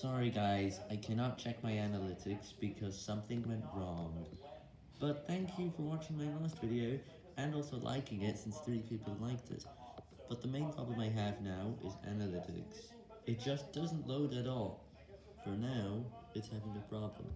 Sorry guys, I cannot check my analytics because something went wrong. But thank you for watching my last video, and also liking it since 3 people liked it. But the main problem I have now is analytics. It just doesn't load at all. For now, it's having a problem.